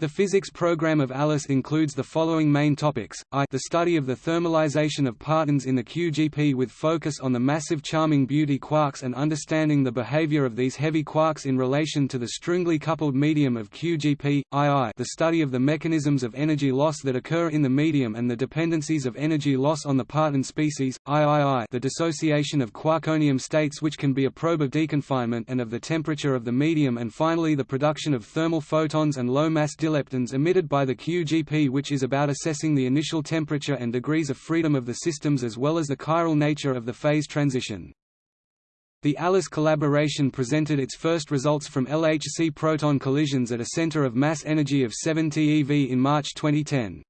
The physics program of ALICE includes the following main topics, I the study of the thermalization of partons in the QGP with focus on the massive charming beauty quarks and understanding the behavior of these heavy quarks in relation to the strongly coupled medium of QGP, II the study of the mechanisms of energy loss that occur in the medium and the dependencies of energy loss on the parton species, III the dissociation of quarkonium states which can be a probe of deconfinement and of the temperature of the medium and finally the production of thermal photons and low-mass leptons emitted by the QGP which is about assessing the initial temperature and degrees of freedom of the systems as well as the chiral nature of the phase transition. The ALICE collaboration presented its first results from LHC proton collisions at a center of mass energy of 7 TeV in March 2010.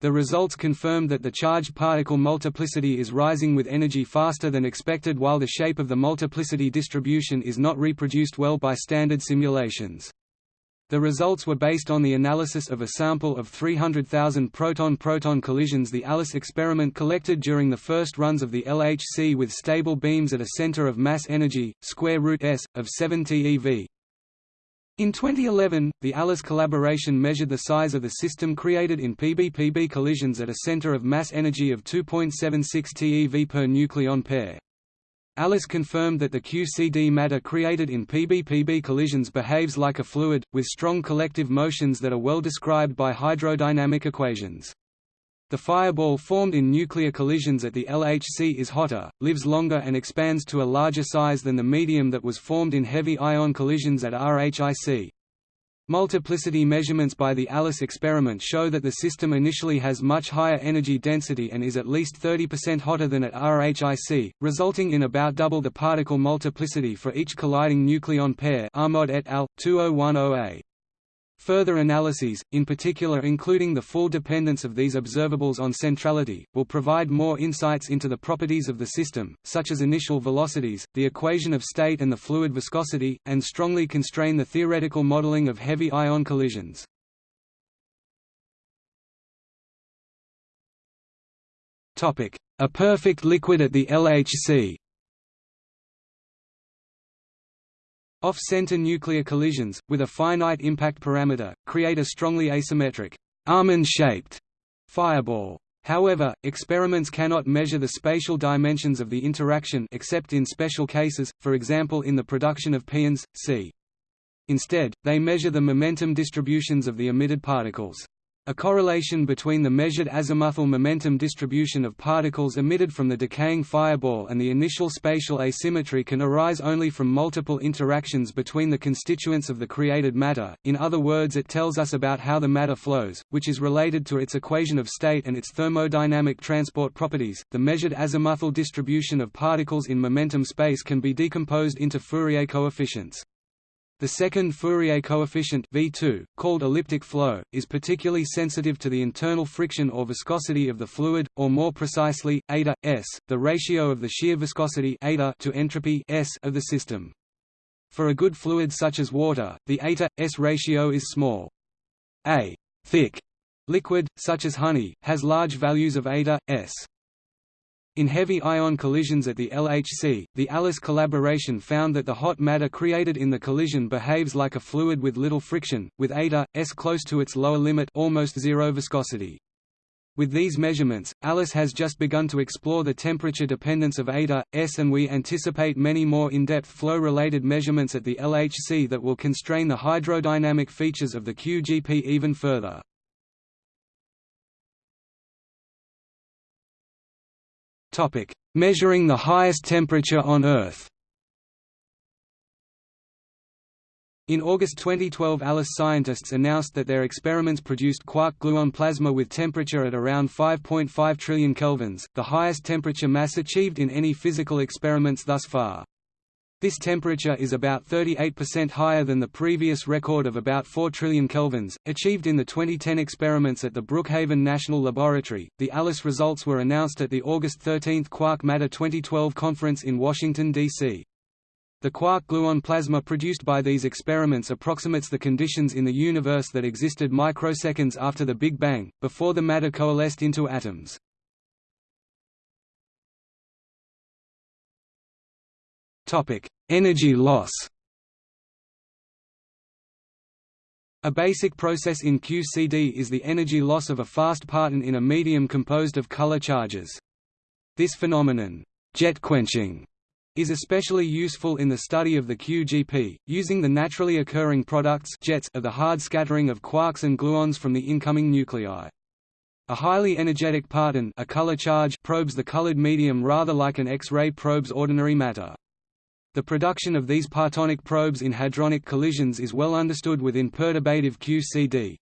The results confirmed that the charged particle multiplicity is rising with energy faster than expected while the shape of the multiplicity distribution is not reproduced well by standard simulations. The results were based on the analysis of a sample of 300,000 proton-proton collisions the ALICE experiment collected during the first runs of the LHC with stable beams at a center of mass energy, square root s, of 7 TeV. In 2011, the ALICE collaboration measured the size of the system created in PBPB collisions at a center of mass energy of 2.76 TeV per nucleon pair. Alice confirmed that the QCD matter created in PBPB collisions behaves like a fluid, with strong collective motions that are well described by hydrodynamic equations. The fireball formed in nuclear collisions at the LHC is hotter, lives longer and expands to a larger size than the medium that was formed in heavy ion collisions at RHIC. Multiplicity measurements by the ALICE experiment show that the system initially has much higher energy density and is at least 30% hotter than at RHIC, resulting in about double the particle multiplicity for each colliding nucleon pair Aamodt et al. 2010a. Further analyses, in particular including the full dependence of these observables on centrality, will provide more insights into the properties of the system, such as initial velocities, the equation of state and the fluid viscosity, and strongly constrain the theoretical modeling of heavy ion collisions. A perfect liquid at the LHC Off-center nuclear collisions, with a finite impact parameter, create a strongly asymmetric, almond-shaped fireball. However, experiments cannot measure the spatial dimensions of the interaction except in special cases, for example in the production of pions, c. Instead, they measure the momentum distributions of the emitted particles. A correlation between the measured azimuthal momentum distribution of particles emitted from the decaying fireball and the initial spatial asymmetry can arise only from multiple interactions between the constituents of the created matter, in other words it tells us about how the matter flows, which is related to its equation of state and its thermodynamic transport properties. The measured azimuthal distribution of particles in momentum space can be decomposed into Fourier coefficients. The second Fourier coefficient V2, called elliptic flow, is particularly sensitive to the internal friction or viscosity of the fluid, or more precisely, eta s, the ratio of the shear viscosity eta to entropy s of the system. For a good fluid such as water, the eta s ratio is small. A thick liquid, such as honey, has large values of eta s. In heavy ion collisions at the LHC, the ALICE collaboration found that the hot matter created in the collision behaves like a fluid with little friction, with eta, s close to its lower limit almost zero viscosity. With these measurements, ALICE has just begun to explore the temperature dependence of eta, s and we anticipate many more in-depth flow-related measurements at the LHC that will constrain the hydrodynamic features of the QGP even further. Topic: measuring the highest temperature on Earth. In August 2012 ALICE scientists announced that their experiments produced quark-gluon plasma with temperature at around 5.5 trillion kelvins, the highest temperature mass achieved in any physical experiments thus far. This temperature is about 38% higher than the previous record of about 4 trillion kelvins, achieved in the 2010 experiments at the Brookhaven National Laboratory. The ALICE results were announced at the August 13 Quark Matter 2012 conference in Washington, D.C. The quark-gluon plasma produced by these experiments approximates the conditions in the universe that existed microseconds after the Big Bang, before the matter coalesced into atoms. Energy loss A basic process in QCD is the energy loss of a fast parton in a medium composed of color charges. This phenomenon, jet quenching, is especially useful in the study of the QGP, using the naturally occurring products jets of the hard scattering of quarks and gluons from the incoming nuclei. A highly energetic parton a color charge probes the colored medium rather like an X-ray probes ordinary matter. The production of these partonic probes in hadronic collisions is well understood within perturbative QCD.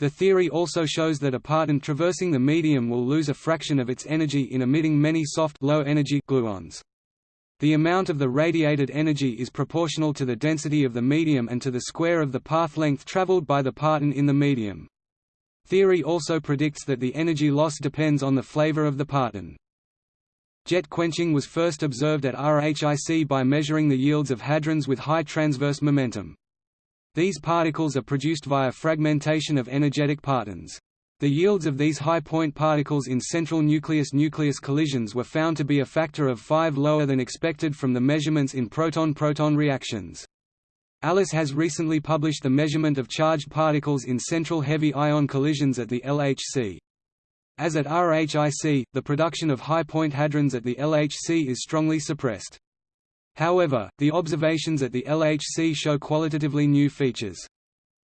The theory also shows that a parton traversing the medium will lose a fraction of its energy in emitting many soft low-energy gluons. The amount of the radiated energy is proportional to the density of the medium and to the square of the path length traveled by the parton in the medium. Theory also predicts that the energy loss depends on the flavor of the parton. Jet quenching was first observed at RHIC by measuring the yields of hadrons with high transverse momentum. These particles are produced via fragmentation of energetic partons. The yields of these high-point particles in central nucleus-nucleus collisions were found to be a factor of 5 lower than expected from the measurements in proton-proton reactions. ALICE has recently published the measurement of charged particles in central heavy ion collisions at the LHC. As at RHIC, the production of high-point hadrons at the LHC is strongly suppressed. However, the observations at the LHC show qualitatively new features.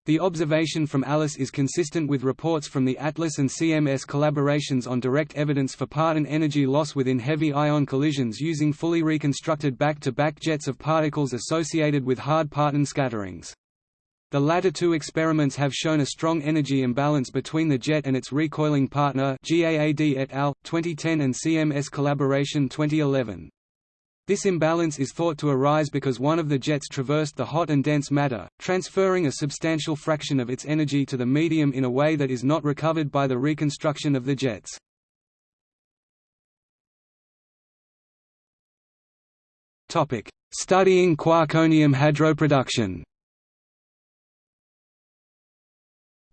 The observation from ALICE is consistent with reports from the ATLAS and CMS collaborations on direct evidence for parton energy loss within heavy ion collisions using fully reconstructed back-to-back -back jets of particles associated with hard parton scatterings. The latter two experiments have shown a strong energy imbalance between the jet and its recoiling partner GAAD et al. 2010 and CMS collaboration 2011. This imbalance is thought to arise because one of the jets traversed the hot and dense matter, transferring a substantial fraction of its energy to the medium in a way that is not recovered by the reconstruction of the jets. Studying quarkonium hadroproduction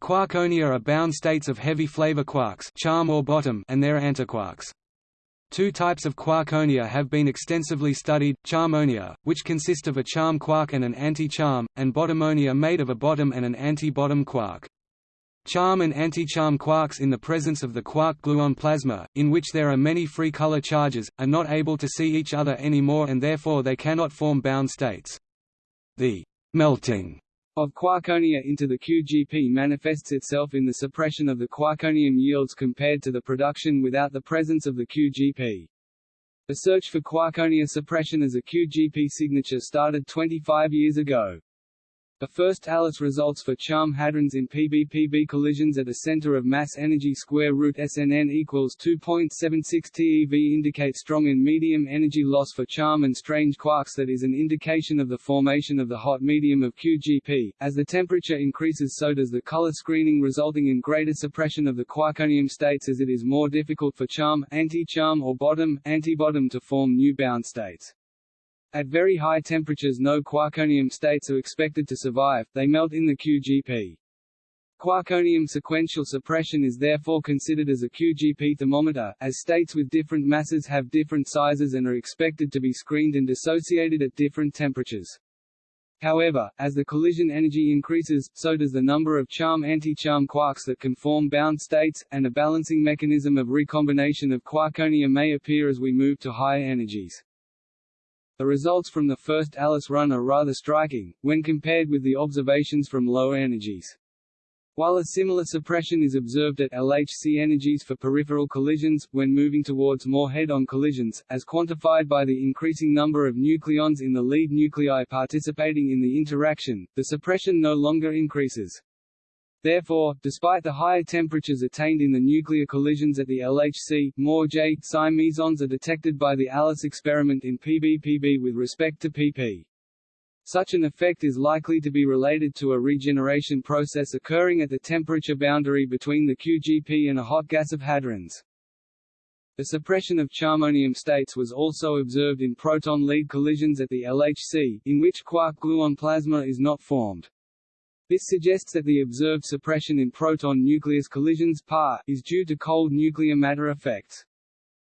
Quarkonia are bound states of heavy flavor quarks charm or bottom and their antiquarks. Two types of quarkonia have been extensively studied, charmonia, which consist of a charm quark and an anti-charm, and bottomonia made of a bottom and an anti-bottom quark. Charm and anti-charm quarks in the presence of the quark-gluon plasma, in which there are many free color charges, are not able to see each other anymore and therefore they cannot form bound states. The melting of quarkonia into the QGP manifests itself in the suppression of the quarkonium yields compared to the production without the presence of the QGP. The search for quarkonia suppression as a QGP signature started 25 years ago. The first ALICE results for charm hadrons in PB-PB collisions at a center of mass energy square root SNN equals 2.76 TeV indicate strong and medium energy loss for charm and strange quarks that is an indication of the formation of the hot medium of QGP. As the temperature increases so does the color screening resulting in greater suppression of the quarkonium states as it is more difficult for charm, anti-charm or bottom, anti-bottom to form new bound states. At very high temperatures no quarkonium states are expected to survive, they melt in the QGP. Quarkonium sequential suppression is therefore considered as a QGP thermometer, as states with different masses have different sizes and are expected to be screened and dissociated at different temperatures. However, as the collision energy increases, so does the number of charm-anti-charm quarks that can form bound states, and a balancing mechanism of recombination of quarkonia may appear as we move to higher energies. The results from the first ALICE run are rather striking, when compared with the observations from lower energies. While a similar suppression is observed at LHC energies for peripheral collisions, when moving towards more head-on collisions, as quantified by the increasing number of nucleons in the lead nuclei participating in the interaction, the suppression no longer increases. Therefore, despite the higher temperatures attained in the nuclear collisions at the LHC, more J mesons are detected by the ALICE experiment in PBPB with respect to PP. Such an effect is likely to be related to a regeneration process occurring at the temperature boundary between the QGP and a hot gas of hadrons. The suppression of charmonium states was also observed in proton-lead collisions at the LHC, in which quark-gluon plasma is not formed. This suggests that the observed suppression in proton-nucleus collisions PAR, is due to cold nuclear matter effects.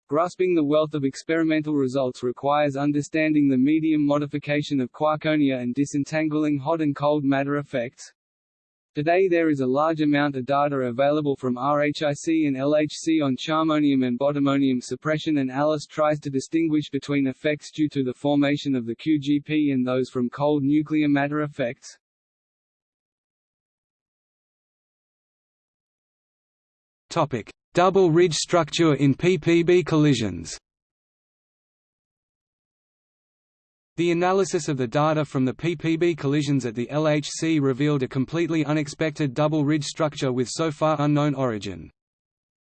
Grasping the wealth of experimental results requires understanding the medium modification of quarkonia and disentangling hot and cold matter effects. Today there is a large amount of data available from RHIC and LHC on charmonium and bottomonium suppression and ALICE tries to distinguish between effects due to the formation of the QGP and those from cold nuclear matter effects. Double ridge structure in PPB collisions The analysis of the data from the PPB collisions at the LHC revealed a completely unexpected double ridge structure with so far unknown origin.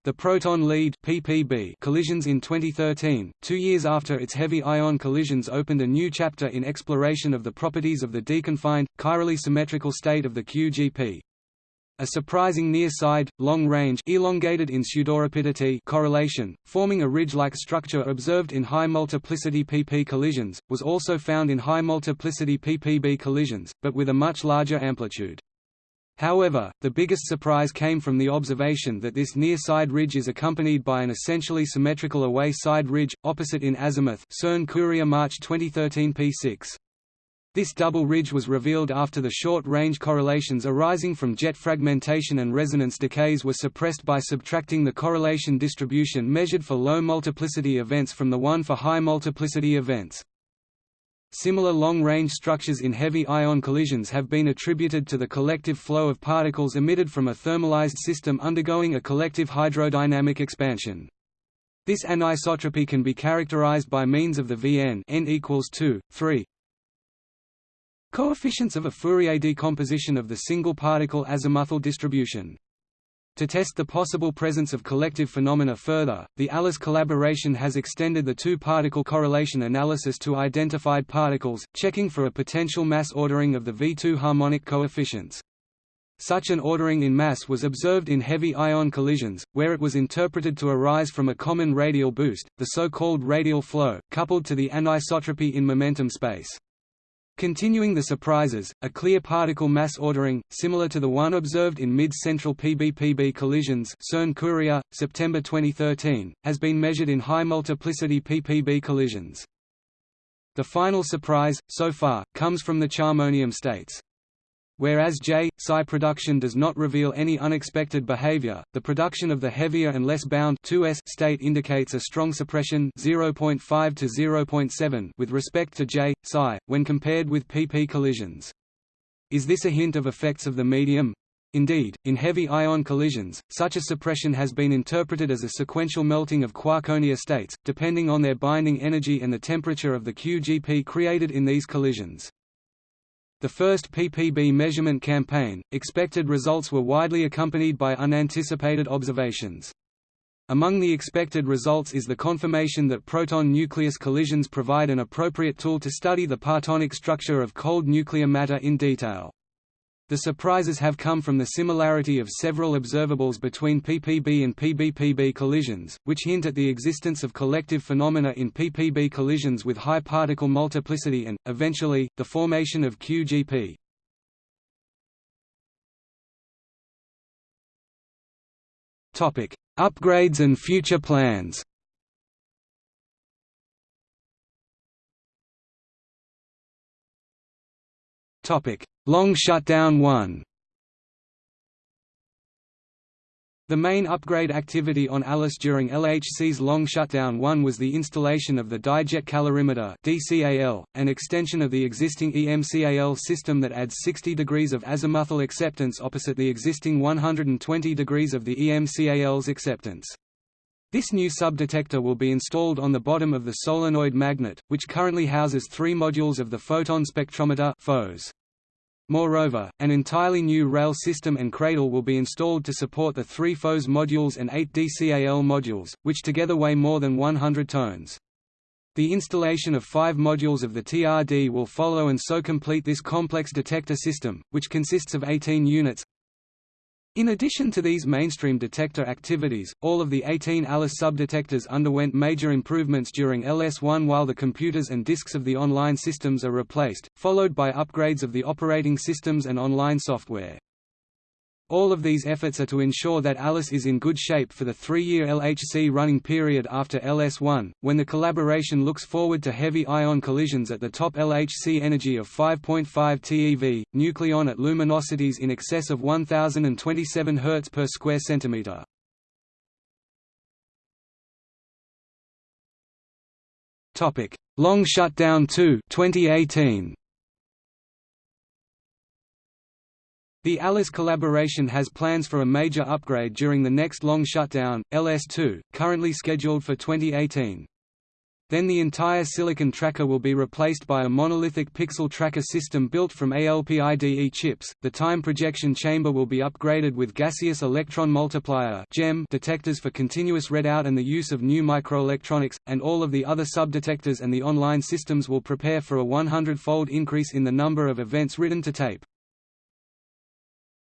The proton lead PPB collisions in 2013, two years after its heavy ion collisions opened a new chapter in exploration of the properties of the deconfined, chirally symmetrical state of the QGP. A surprising near-side, long-range elongated in correlation, forming a ridge-like structure observed in high-multiplicity PP collisions, was also found in high-multiplicity PPB collisions, but with a much larger amplitude. However, the biggest surprise came from the observation that this near-side ridge is accompanied by an essentially symmetrical away-side ridge, opposite in azimuth CERN Courier March 2013 p6. This double ridge was revealed after the short-range correlations arising from jet fragmentation and resonance decays were suppressed by subtracting the correlation distribution measured for low multiplicity events from the one for high multiplicity events. Similar long-range structures in heavy ion collisions have been attributed to the collective flow of particles emitted from a thermalized system undergoing a collective hydrodynamic expansion. This anisotropy can be characterized by means of the Vn n equals 2, 3 Coefficients of a Fourier decomposition of the single-particle azimuthal distribution. To test the possible presence of collective phenomena further, the ALICE collaboration has extended the two-particle correlation analysis to identified particles, checking for a potential mass ordering of the V2 harmonic coefficients. Such an ordering in mass was observed in heavy ion collisions, where it was interpreted to arise from a common radial boost, the so-called radial flow, coupled to the anisotropy in momentum space. Continuing the surprises, a clear particle mass ordering, similar to the one observed in mid-central PBPB collisions CERN Courier, September 2013, has been measured in high-multiplicity PPB collisions. The final surprise, so far, comes from the charmonium states. Whereas J psi production does not reveal any unexpected behavior, the production of the heavier and less bound 2s state indicates a strong suppression 0.5 to 0.7 with respect to J psi when compared with PP collisions. Is this a hint of effects of the medium? Indeed, in heavy ion collisions, such a suppression has been interpreted as a sequential melting of quarkonia states, depending on their binding energy and the temperature of the QGP created in these collisions. The first PPB measurement campaign, expected results were widely accompanied by unanticipated observations. Among the expected results is the confirmation that proton-nucleus collisions provide an appropriate tool to study the partonic structure of cold nuclear matter in detail. The surprises have come from the similarity of several observables between PPB and PBPB collisions, which hint at the existence of collective phenomena in PPB collisions with high particle multiplicity and, eventually, the formation of QGP. Upgrades and future plans Topic: Long Shutdown 1 The main upgrade activity on Alice during LHC's long shutdown 1 was the installation of the Dijet Calorimeter DCAL, an extension of the existing EMCAL system that adds 60 degrees of azimuthal acceptance opposite the existing 120 degrees of the EMCAL's acceptance. This new subdetector will be installed on the bottom of the solenoid magnet, which currently houses three modules of the photon spectrometer PHOS. Moreover, an entirely new rail system and cradle will be installed to support the three PHOS modules and eight DCAL modules, which together weigh more than 100 tons. The installation of five modules of the TRD will follow and so complete this complex detector system, which consists of 18 units, in addition to these mainstream detector activities, all of the 18 ALICE subdetectors underwent major improvements during LS1 while the computers and disks of the online systems are replaced, followed by upgrades of the operating systems and online software. All of these efforts are to ensure that ALICE is in good shape for the three-year LHC running period after LS1, when the collaboration looks forward to heavy ion collisions at the top LHC energy of 5.5 TeV, nucleon at luminosities in excess of 1027 Hz per square centimeter. Long Shutdown 2 2018. The ALICE collaboration has plans for a major upgrade during the next long shutdown, LS2, currently scheduled for 2018. Then the entire silicon tracker will be replaced by a monolithic pixel tracker system built from ALPIDE chips. The time projection chamber will be upgraded with gaseous electron multiplier (GEM) detectors for continuous readout and the use of new microelectronics, and all of the other subdetectors and the online systems will prepare for a 100-fold increase in the number of events written to tape.